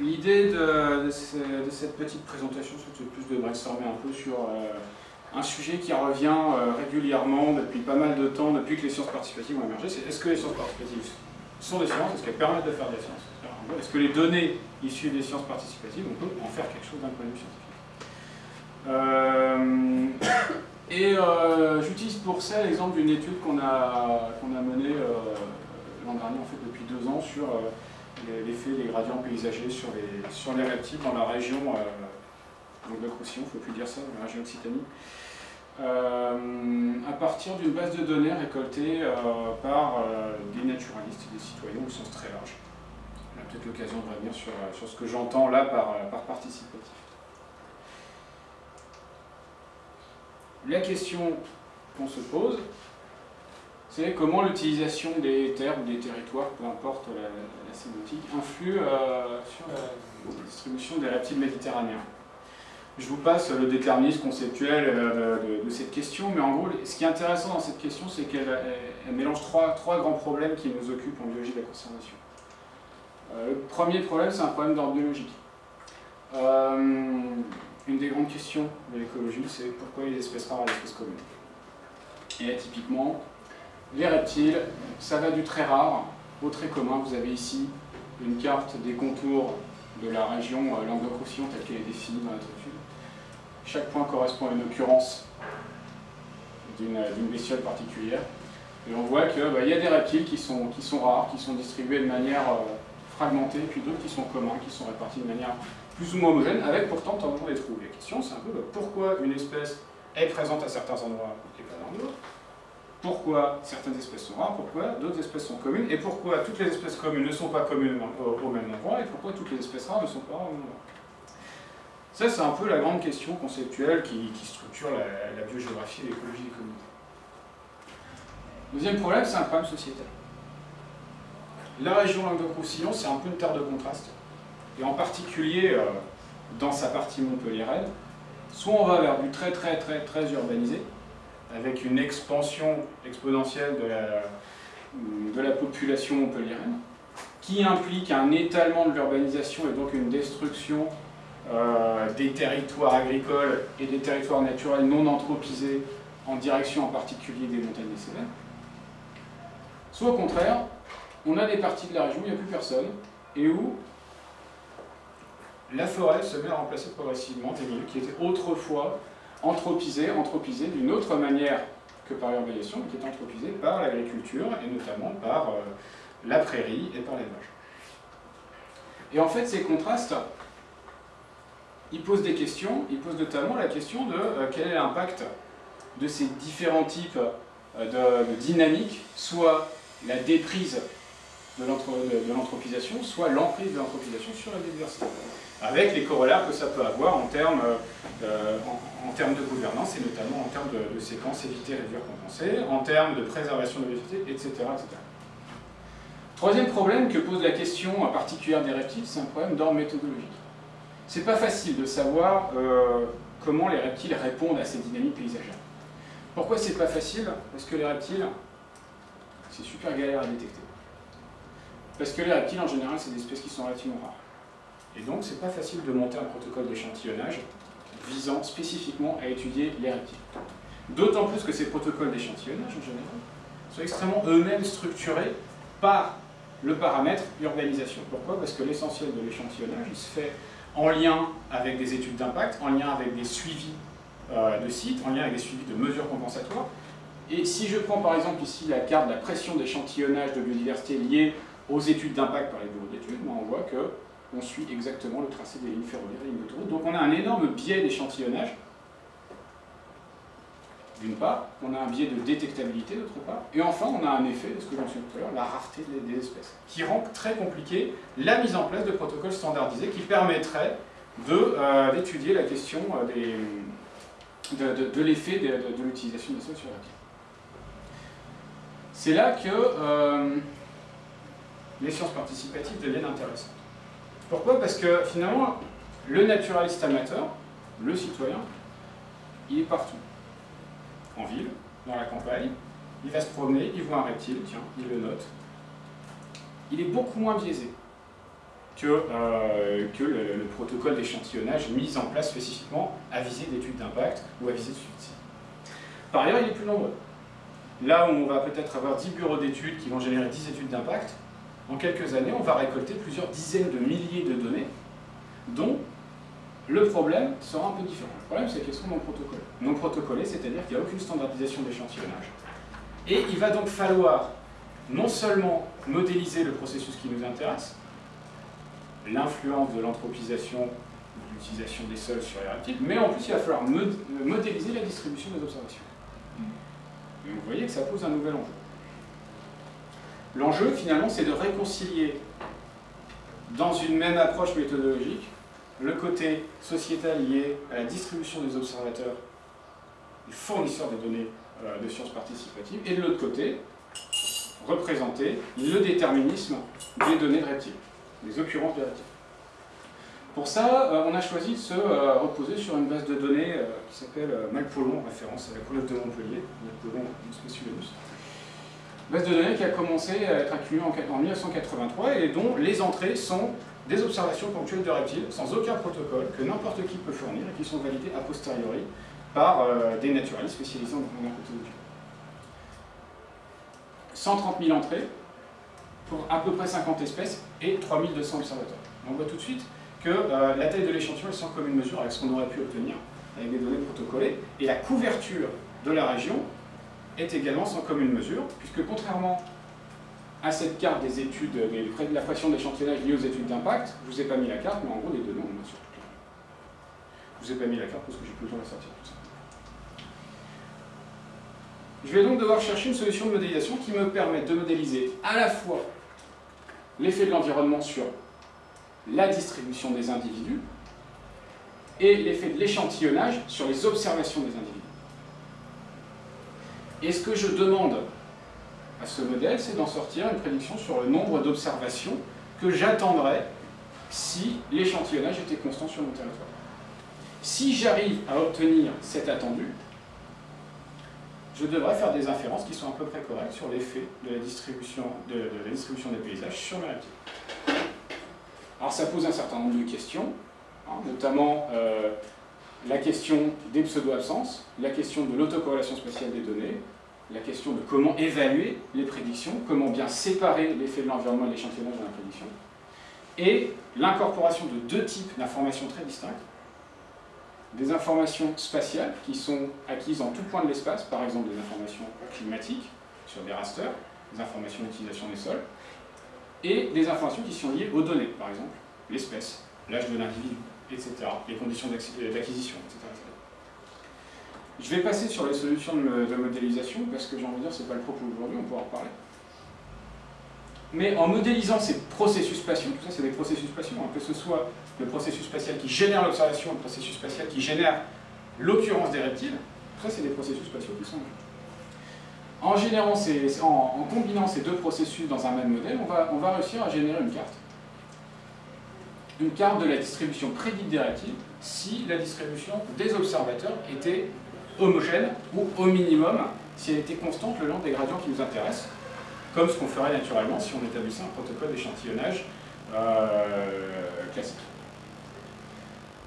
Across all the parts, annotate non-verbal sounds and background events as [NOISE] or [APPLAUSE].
l'idée de, cette petite présentation, c'était plus de brainstormer un peu sur euh, un sujet qui revient euh, régulièrement depuis pas mal de temps, depuis que les sciences participatives ont émergé, c'est est-ce que les sciences participatives sont des sciences, est-ce qu'elles permettent de faire des sciences? Est-ce que les données issues des sciences participatives, on peut en faire quelque chose d'un point de vue scientifique? Euh, [COUGHS] Et j'utilise pour ça l'exemple d'une étude qu'on a, qu'on a menée l'an dernier, en fait depuis deux ans, sur l'effet des gradients paysagers sur les, sur les reptiles dans la région euh, il ne faut plus dire ça, dans la région Occitanie, euh, à partir d'une base de données récoltée euh, par des naturalistes, des citoyens au sens très large. On a peut-être l'occasion de revenir sur, sur ce que j'entends là par, par participatif. La question qu'on se pose, c'est comment l'utilisation des terres ou des territoires, peu importe la, sémantique, influe euh, sur la distribution des reptiles méditerranéens? Je vous passe le déterminisme conceptuel euh, de, cette question, mais en gros, ce qui est intéressant dans cette question, c'est qu'elle mélange trois, trois, grands problèmes qui nous occupent en biologie de la conservation. Euh, le premier problème, c'est un problème d'ordre biologique. une des grandes questions de l'écologie, c'est pourquoi les espèces rares et les espèces communes? Et typiquement, les reptiles, ça va du très rare au très commun. Vous avez ici une carte des contours de la région euh, Languedoc-Roussillon telle qu'elle est définie dans notre étude. Chaque point correspond à une occurrence d'une bestiole particulière. Et on voit qu'il bah, y a des reptiles qui sont, qui sont rares, qui sont distribués de manière euh, fragmentée, puis d'autres qui sont communs, qui sont répartis de manière plus ou moins homogène, avec pourtant tant de les trouver. La question, c'est un peu bah, pourquoi une espèce est présente à certains endroits et pas dans d'autres pourquoi certaines espèces sont rares, pourquoi d'autres espèces sont communes, et pourquoi toutes les espèces communes ne sont pas communes au, même endroit, et pourquoi toutes les espèces rares ne sont pas rares au même endroit. Ça, c'est un peu la grande question conceptuelle qui, structure la, biogéographie et l'écologie des communautés. Deuxième problème, c'est un problème sociétal. La région Languedoc-Roussillon, c'est un peu une terre de contraste, et en particulier euh, dans sa partie montpelliéraine, soit on va vers du très très très très urbanisé, avec une expansion exponentielle de la, population montpelliéraine, qui implique un étalement de l'urbanisation et donc une destruction euh, des territoires agricoles et des territoires naturels non anthropisés en direction en particulier des montagnes des. Soit au contraire, on a des parties de la région où il n'y a plus personne et où la forêt se met à remplacer progressivement des milieux qui étaient autrefois anthropisé, anthropisé d'une autre manière que par l'urbanisation, qui est anthropisé par l'agriculture, et notamment par euh, la prairie et par l'élevage. Et en fait, ces contrastes, ils posent des questions, ils posent notamment la question de euh, quel est l'impact de ces différents types euh, de, de dynamiques, soit la déprise de l'anthropisation, soit l'emprise de l'anthropisation sur la biodiversité avec les corollaires que ça peut avoir en termes, euh, en, termes de gouvernance et notamment en termes de, séquences éviter, réduire, compenser, en termes de préservation de la etc., etc. Troisième problème que pose la question particulière des reptiles, c'est un problème d'ordre méthodologique. C'est pas facile de savoir euh, comment les reptiles répondent à ces dynamiques paysagères. Pourquoi c'est pas facile? Parce que les reptiles, c'est super galère à détecter. Parce que les reptiles, en général, c'est des espèces qui sont relativement rares. Et donc, c'est pas facile de monter un protocole d'échantillonnage visant spécifiquement à étudier les reptiles. D'autant plus que ces protocoles d'échantillonnage, en général, sont extrêmement eux-mêmes structurés par le paramètre urbanisation. Pourquoi? Parce que l'essentiel de l'échantillonnage, il se fait en lien avec des études d'impact, en lien avec des suivis euh, de sites, en lien avec des suivis de mesures compensatoires. Et si je prends par exemple ici la carte de la pression d'échantillonnage de biodiversité liée aux études d'impact par les bureaux d'études, on voit que on suit exactement le tracé des lignes ferroviaires et lignes d'autoroute. Donc on a un énorme biais d'échantillonnage, d'une part, on a un biais de détectabilité d'autre part, et enfin on a un effet, de ce que j'en suis tout à l'heure, la rareté des espèces, qui rend très compliqué la mise en place de protocoles standardisés qui permettraient d'étudier la question euh, des, de, l'effet de, l'utilisation des sols sur la Terre. C'est là que euh, les sciences participatives deviennent intéressantes. Pourquoi? Parce que finalement, le naturaliste amateur, le citoyen, il est partout. En ville, dans la campagne, il va se promener, il voit un reptile, tiens, il le note. Il est beaucoup moins biaisé. que, euh, le, protocole d'échantillonnage mis en place spécifiquement à visée d'études d'impact ou à visée de suicide. Par ailleurs, il est plus nombreux. Là où on va peut-être avoir 10 bureaux d'études qui vont générer 10 études d'impact, en quelques années, on va récolter plusieurs dizaines de milliers de données, dont le problème sera un peu différent. Le problème, c'est qu'elles sont non protocolées. Non protocolées, c'est-à-dire qu'il n'y a aucune standardisation d'échantillonnage. Et il va donc falloir non seulement modéliser le processus qui nous intéresse, l'influence de l'anthropisation, de l'utilisation des sols sur les reptiles, mais en plus il va falloir modéliser la distribution des observations. Et vous voyez que ça pose un nouvel enjeu. L'enjeu, finalement, c'est de réconcilier dans une même approche méthodologique le côté sociétal lié à la distribution des observateurs, des fournisseurs des données euh, de sciences participatives, et de l'autre côté, représenter le déterminisme des données de reptiles, les occurrences de reptiles. Pour ça, euh, on a choisi de se euh, reposer sur une base de données qui s'appelle Malpolon, en référence à la colloque de Montpellier, Malpolon Base de données qui a commencé à être accumulée en 1983 et dont les entrées sont des observations ponctuelles de reptiles, sans aucun protocole, que n'importe qui peut fournir et qui sont validées a posteriori par euh, des naturalistes spécialisés en herpétologie. 130 000 entrées pour à peu près 50 espèces et 3200 observateurs. On voit tout de suite que euh, la taille de l'échantillon est sans commune mesure avec ce qu'on aurait pu obtenir avec des données protocolées, et la couverture de la région est également sans commune mesure, puisque contrairement à cette carte des études, de la pression d'échantillonnage liée aux études d'impact, je ne vous ai pas mis la carte, mais en gros les on sur toute la Je ne vous ai pas mis la carte parce que j'ai plus le temps de sortir tout ça. Je vais donc devoir chercher une solution de modélisation qui me permette de modéliser à la fois l'effet de l'environnement sur la distribution des individus et l'effet de l'échantillonnage sur les observations des individus. Et ce que je demande à ce modèle, c'est d'en sortir une prédiction sur le nombre d'observations que j'attendrais si l'échantillonnage était constant sur mon territoire. Si j'arrive à obtenir cet attendu, je devrais faire des inférences qui sont à peu près correctes sur l'effet de, la distribution, de, la distribution des paysages sur mes reptiles. Alors ça pose un certain nombre de questions, hein, notamment euh, la question des pseudo-absences, la question de l'autocorrélation spatiale des données, la question de comment évaluer les prédictions, comment bien séparer l'effet de l'environnement et l'échantillonnage dans la prédiction, et l'incorporation de deux types d'informations très distinctes, des informations spatiales qui sont acquises en tout point de l'espace, par exemple des informations climatiques sur des rasters, des informations d'utilisation des sols, et des informations qui sont liées aux données, par exemple l'espèce, l'âge de l'individu, etc., les conditions d'acquisition, etc. Je vais passer sur les solutions de, modélisation, parce que j'ai envie de dire, ce n'est pas le propos aujourd'hui, on pourra en reparler. Mais en modélisant ces processus spatiaux, tout ça c'est des processus spatiaux, hein, que ce soit le processus spatial qui génère l'observation, le processus spatial qui génère l'occurrence des reptiles, tout ça c'est des processus spatiaux qui sont en, ces, en, combinant ces deux processus dans un même modèle, on va, on va réussir à générer une carte. Une carte de la distribution prédite si la distribution des observateurs était homogène ou au minimum si elle était constante le long des gradients qui nous intéressent, comme ce qu'on ferait naturellement si on établissait un protocole d'échantillonnage euh, classique.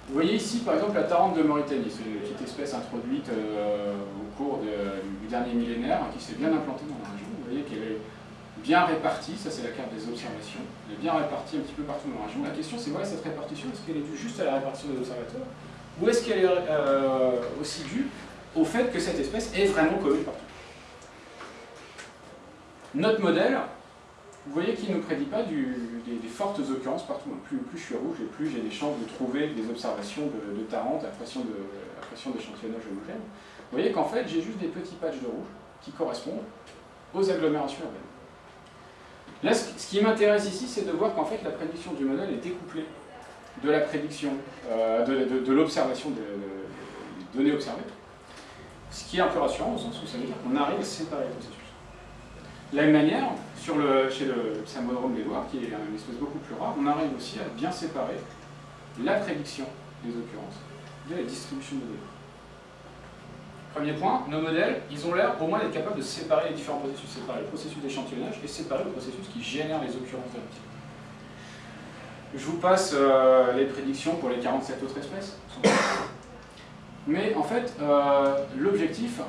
Vous voyez ici par exemple la tarente de Mauritanie, c'est une petite espèce introduite euh, au cours du dernier millénaire qui s'est bien implantée dans la région. Vous voyez qu'elle est bien répartie, ça c'est la carte des observations, elle est bien répartie un petit peu partout dans la région. La question c'est voilà cette répartition, est-ce qu'elle est due juste à la répartition des observateurs ou est-ce qu'elle est, euh, aussi due au fait que cette espèce est vraiment commune partout? Notre modèle, vous voyez qu'il ne prédit pas des, fortes occurrences partout. Plus, je suis rouge et plus j'ai des chances de trouver des observations de, de Tarente à pression d'échantillonnage homogène. Vous voyez qu'en fait, j'ai juste des petits patchs de rouge qui correspondent aux agglomérations urbaines. Là, ce qui m'intéresse ici, c'est de voir qu'en fait, la prédiction du modèle est découplée de la prédiction, euh, de, l'observation des données observées. Ce qui est un peu rassurant au sens où ça veut dire qu'on arrive à séparer les processus. De la même manière, sur le, chez le d'Edouard, qui est une espèce beaucoup plus rare, on arrive aussi à bien séparer la prédiction des occurrences de la distribution de données. Premier point, nos modèles, ils ont l'air au moins d'être capables de séparer les différents processus, séparer le processus d'échantillonnage et séparer le processus qui génère les occurrences de Je vous passe euh, les prédictions pour les 47 autres espèces. Mais en fait, euh, l'objectif,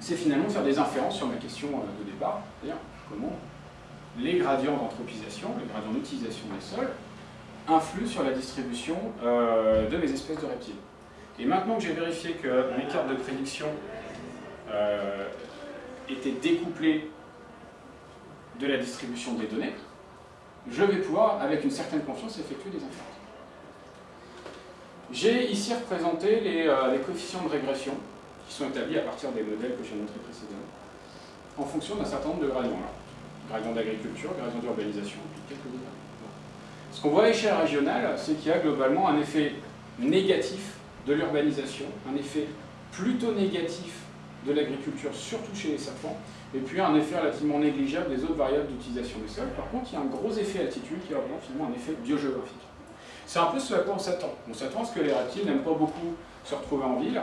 c'est finalement de faire des inférences sur ma question euh, de départ, c'est-à-dire comment les gradients d'anthropisation, les gradients d'utilisation des sols, influent sur la distribution de mes espèces de reptiles. Et maintenant que j'ai vérifié que mes cartes de prédiction étaient découplées de la distribution des données, je vais pouvoir, avec une certaine confiance, effectuer des inférences. J'ai ici représenté euh, les, coefficients de régression qui sont établis à partir des modèles que j'ai montrés précédemment, en fonction d'un certain nombre de gradients. Gradient d'agriculture, gradient d'urbanisation, puis quelques autres. Ce qu'on voit à l'échelle régionale, c'est qu'il y a globalement un effet négatif de l'urbanisation, un effet plutôt négatif de l'agriculture, surtout chez les serpents, et puis un effet relativement négligeable des autres variables d'utilisation des sols. Par contre, il y a un gros effet altitude qui représente finalement un effet biogéographique. C'est un peu ce à quoi on s'attend. On s'attend à ce que les reptiles n'aiment pas beaucoup se retrouver en ville,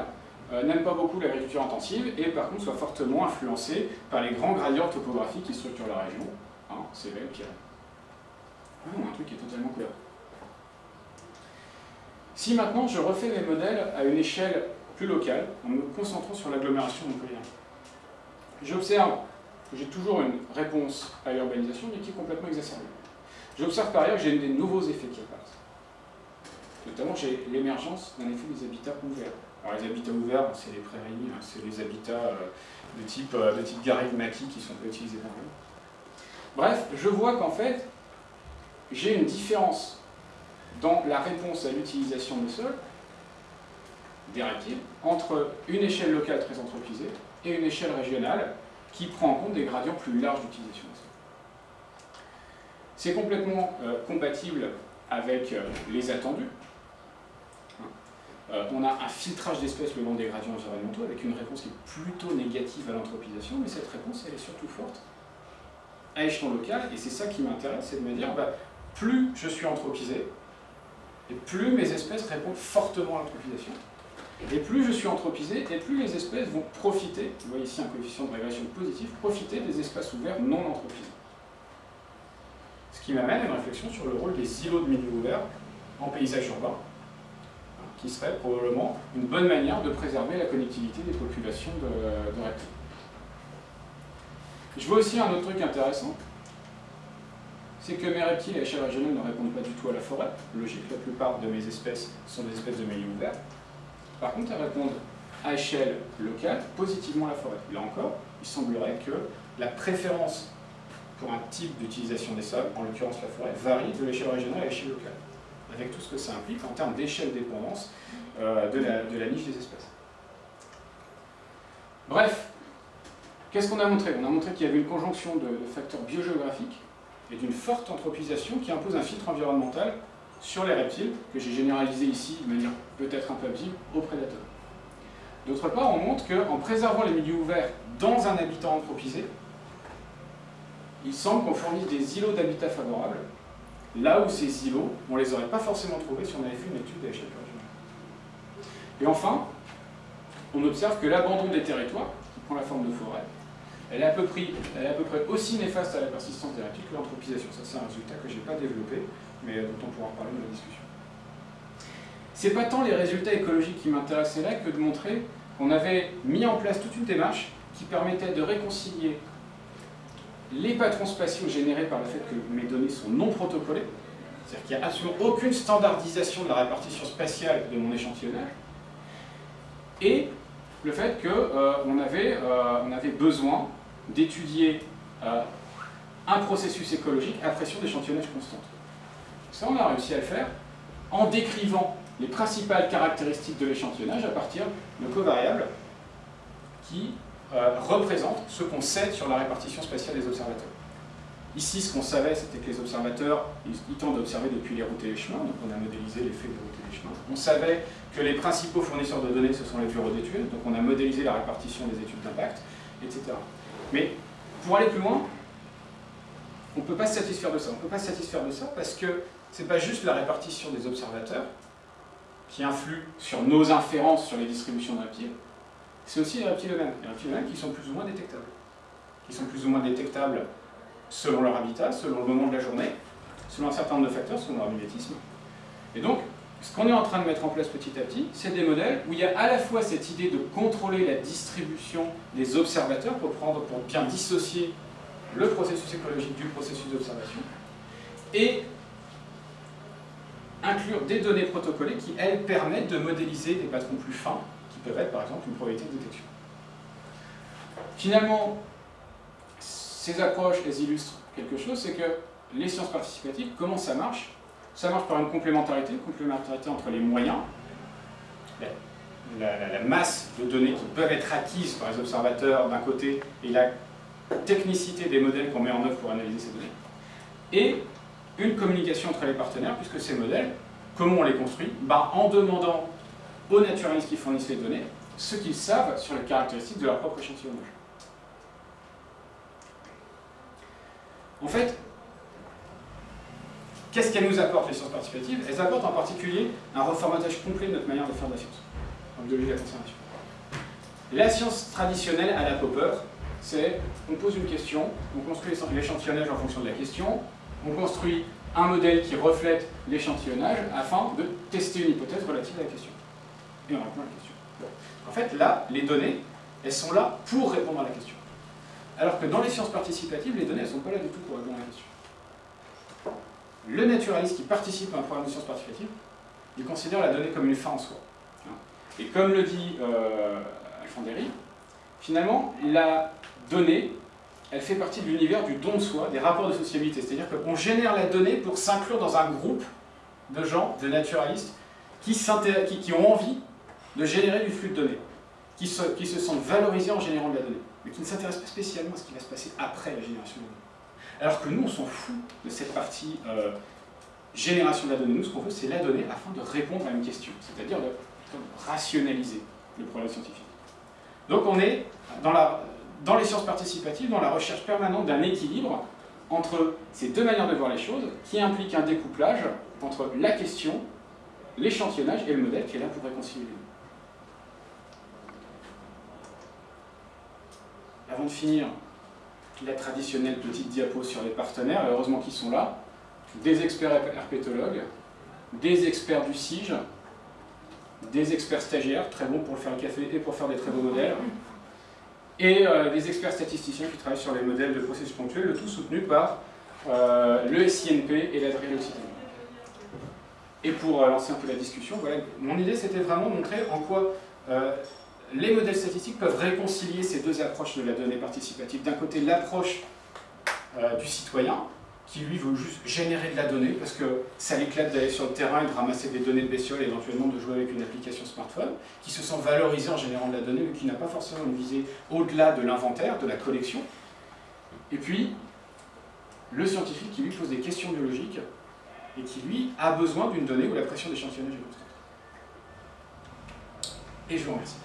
euh, n'aiment pas beaucoup l'agriculture intensive, et par contre soient fortement influencés par les grands gradients topographiques qui structurent la région. Hein, c'est vrai, Pierre. Ah non, un truc qui est totalement clair. Si maintenant je refais mes modèles à une échelle plus locale, en me concentrant sur l'agglomération montpellier, J'observe que j'ai toujours une réponse à l'urbanisation, mais qui est complètement exacerbée. J'observe par ailleurs que j'ai des nouveaux effets qui apparaissent. Notamment, j'ai l'émergence d'un effet des habitats ouverts. Alors les habitats ouverts, c'est les prairies, hein, c'est les habitats euh, de type, euh, de type maquis qui sont utilisés par Bref, je vois qu'en fait, j'ai une différence dans la réponse à l'utilisation des sols, des reptiles, entre une échelle locale très anthropisée et une échelle régionale qui prend en compte des gradients plus larges d'utilisation des sols. C'est complètement euh, compatible avec euh, les attendus. Euh, on a un filtrage d'espèces le long des gradients environnementaux avec une réponse qui est plutôt négative à l'anthropisation, mais cette réponse elle est surtout forte à échelon local, et c'est ça qui m'intéresse, c'est de me dire, bah, plus je suis anthropisé, et plus mes espèces répondent fortement à l'anthropisation, et plus je suis anthropisé, et plus les espèces vont profiter, vous voyez ici un coefficient de régression positif, profiter des espaces ouverts non anthropisés. Ce qui m'amène à une réflexion sur le rôle des îlots de milieu ouvert en paysage urbain, qui serait probablement une bonne manière de préserver la connectivité des populations de, de reptiles. Je vois aussi un autre truc intéressant, c'est que mes reptiles à échelle régionale ne répondent pas du tout à la forêt. Logique, la plupart de mes espèces sont des espèces de milieu ouvert. Par contre, elles répondent à échelle locale positivement à la forêt. Là encore, il semblerait que la préférence pour un type d'utilisation des sols, en l'occurrence la forêt, varie de l'échelle régionale à l'échelle locale, avec tout ce que ça implique en termes d'échelle dépendance euh, de, la, niche des espèces. Bref, qu'est-ce qu'on a montré? On a montré qu'il y avait une conjonction de, de facteurs biogéographiques et d'une forte anthropisation qui impose un filtre environnemental sur les reptiles, que j'ai généralisé ici de manière peut-être un peu visible, aux prédateurs. D'autre part, on montre qu'en préservant les milieux ouverts dans un habitat anthropisé, il semble qu'on fournisse des îlots d'habitat favorables, là où ces îlots, on ne les aurait pas forcément trouvés si on avait fait une étude régionale. Et enfin, on observe que l'abandon des territoires, qui prend la forme de forêt, elle est, à peu près, aussi néfaste à la persistance des que l'anthropisation. Ça, c'est un résultat que je n'ai pas développé, mais dont on pourra parler dans la discussion. C'est pas tant les résultats écologiques qui m'intéresseraient que de montrer qu'on avait mis en place toute une démarche qui permettait de réconcilier les patrons spatiaux générés par le fait que mes données sont non protocolées, c'est-à-dire qu'il n'y a absolument aucune standardisation de la répartition spatiale de mon échantillonnage, et le fait qu'on euh, euh, avait besoin d'étudier euh, un processus écologique à pression d'échantillonnage constante. Ça, on a réussi à le faire en décrivant les principales caractéristiques de l'échantillonnage à partir de covariables qui euh, représentent ce qu'on sait sur la répartition spatiale des observateurs. Ici, ce qu'on savait, c'était que les observateurs, ils, tentent d'observer depuis les routes et les chemins, donc on a modélisé l'effet des routes et des chemins. On savait que les principaux fournisseurs de données, ce sont les bureaux d'études, donc on a modélisé la répartition des études d'impact, etc. Mais pour aller plus loin, on ne peut pas se satisfaire de ça. On ne peut pas se satisfaire de ça parce que ce n'est pas juste la répartition des observateurs qui influe sur nos inférences sur les distributions de reptiles, c'est aussi les reptiles eux-mêmes. Les reptiles eux-mêmes qui sont plus ou moins détectables. Qui sont plus ou moins détectables selon leur habitat, selon le moment de la journée, selon un certain nombre de facteurs, selon leur mimétisme. Et donc, ce qu'on est en train de mettre en place petit à petit, c'est des modèles où il y a à la fois cette idée de contrôler la distribution des observateurs pour, prendre, pour bien dissocier le processus écologique du processus d'observation, et inclure des données protocolées qui, elles, permettent de modéliser des patrons plus fins, qui peuvent être par exemple une probabilité de détection. Finalement, ces approches, elles illustrent quelque chose, c'est que les sciences participatives, comment ça marche? Ça marche par une complémentarité, une complémentarité entre les moyens, la, masse de données qui peuvent être acquises par les observateurs d'un côté, et la technicité des modèles qu'on met en œuvre pour analyser ces données, et une communication entre les partenaires, puisque ces modèles, comment on les construit? Bah, En demandant aux naturalistes qui fournissent les données ce qu'ils savent sur les caractéristiques de leur propre échantillonnage. En fait, qu'est-ce qu'elles nous apportent, les sciences participatives? Elles apportent en particulier un reformatage complet de notre manière de faire de la science, en biologie de la conservation. La science traditionnelle à la Popper, c'est on pose une question, on construit l'échantillonnage en fonction de la question, on construit un modèle qui reflète l'échantillonnage afin de tester une hypothèse relative à la question. Et on répond à la question. En fait, là, les données, elles sont là pour répondre à la question. Alors que dans les sciences participatives, les données, elles ne sont pas là du tout pour répondre à la question. Le naturaliste qui participe à un programme de sciences participatives, il considère la donnée comme une fin en soi. Et comme le dit euh, Alfanderi, finalement, la donnée, elle fait partie de l'univers du don de soi, des rapports de sociabilité. C'est-à-dire qu'on génère la donnée pour s'inclure dans un groupe de gens, de naturalistes, qui, ont envie de générer du flux de données, qui se, sentent valorisés en générant de la donnée, mais qui ne s'intéressent pas spécialement à ce qui va se passer après la génération de la donnée. Alors que nous, on s'en fout de cette partie euh, génération de la donnée. Nous, ce qu'on veut, c'est la donnée afin de répondre à une question, c'est-à-dire de, rationaliser le problème scientifique. Donc on est dans dans les sciences participatives, dans la recherche permanente d'un équilibre entre ces deux manières de voir les choses, qui implique un découplage entre la question, l'échantillonnage et le modèle qui est là pour réconcilier. Avant de finir, la traditionnelle petite diapo sur les partenaires, heureusement qu'ils sont là, des experts herpétologues, des experts du SIGE, des experts stagiaires, très bons pour faire le café et pour faire des très beaux modèles, et euh, des experts statisticiens qui travaillent sur les modèles de processus ponctuels, le tout soutenu par euh, le SINP et Occitanie. Et pour euh, lancer un peu la discussion, mon idée c'était vraiment de montrer en quoi les modèles statistiques peuvent réconcilier ces deux approches de la donnée participative. D'un côté, l'approche du citoyen, qui lui veut juste générer de la donnée parce que ça l'éclate d'aller sur le terrain et de ramasser des données de bestioles et éventuellement de jouer avec une application smartphone, qui se sent valorisé en générant de la donnée mais qui n'a pas forcément une visée au-delà de l'inventaire, de la collection. Et puis, le scientifique qui lui pose des questions biologiques et qui lui a besoin d'une donnée où la pression d'échantillonnage est constante. Et je vous remercie.